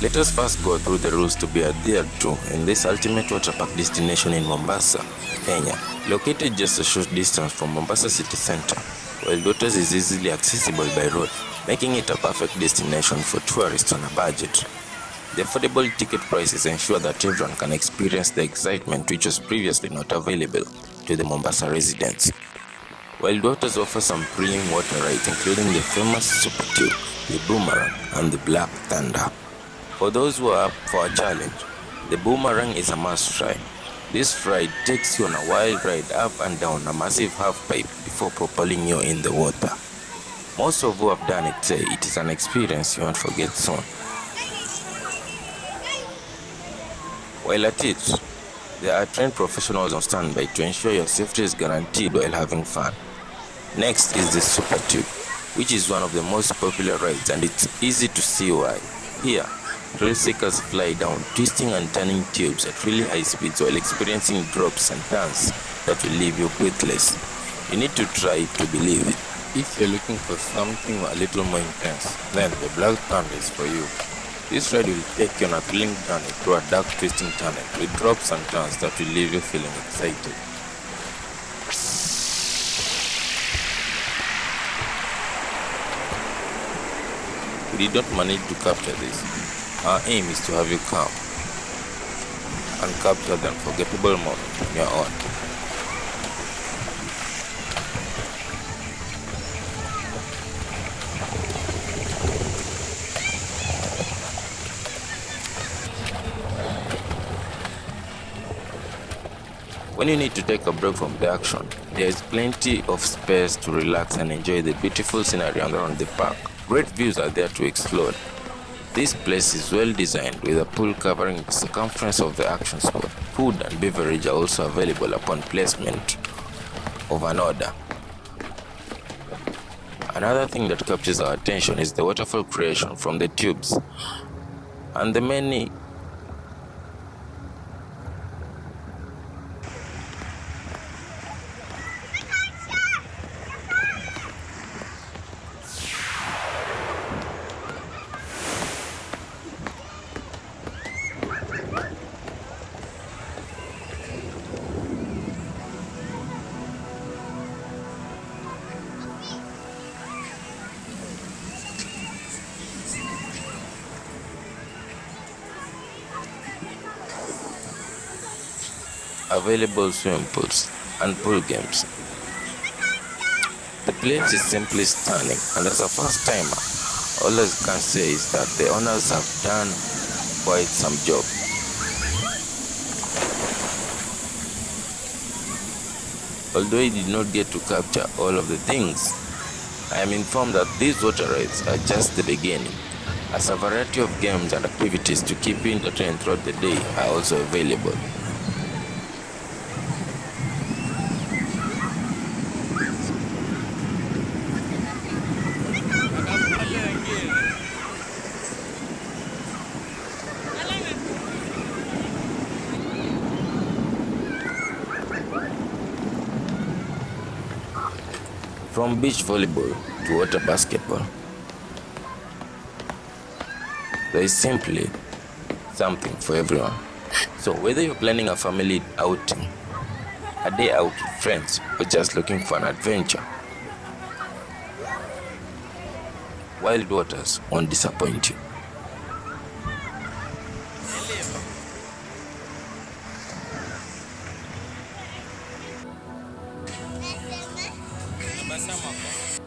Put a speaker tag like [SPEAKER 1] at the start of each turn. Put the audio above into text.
[SPEAKER 1] Let us first go through the rules to be adhered to in this ultimate water park destination in Mombasa, Kenya. Located just a short distance from Mombasa city center, Wild Waters is easily accessible by road, making it a perfect destination for tourists on a budget. The affordable ticket prices ensure that everyone can experience the excitement which was previously not available to the Mombasa residents. Wild Waters offers some thrilling water rides including the famous Super Tube, the Boomerang and the Black Thunder. For those who are up for a challenge, the Boomerang is a must try. This ride takes you on a wild ride up and down a massive half pipe before propelling you in the water. Most of who have done it say it is an experience you won't forget soon. While at it, there are trained professionals on standby to ensure your safety is guaranteed while having fun. Next is the Super Tube, which is one of the most popular rides and it's easy to see why. Here, thrill seekers fly down, twisting and turning tubes at really high speeds while experiencing drops and turns that will leave you breathless. You need to try to believe it. If you're looking for something a little more intense, then the Black Thunder is for you. This ride will take you on a thrilling journey through a dark twisting tunnel with drops and turns that will leave you feeling excited. We did not manage to capture this. Our aim is to have you calm and capture the unforgettable moment on your own. When you need to take a break from the action, there is plenty of space to relax and enjoy the beautiful scenery around the park. Great views are there to explore. This place is well designed with a pool covering the circumference of the action spot. Food and beverage are also available upon placement of an order. Another thing that captures our attention is the waterfall creation from the tubes and the many available swimming pools and pool games. The place is simply stunning and as a first timer, all I can say is that the owners have done quite some job. Although I did not get to capture all of the things, I am informed that these water rides are just the beginning, as a variety of games and activities to keep you entertained throughout the day are also available. From beach volleyball to water basketball, there is simply something for everyone. So whether you're planning a family outing, a day out with friends, or just looking for an adventure, Wild Waters won't disappoint you.
[SPEAKER 2] Basama.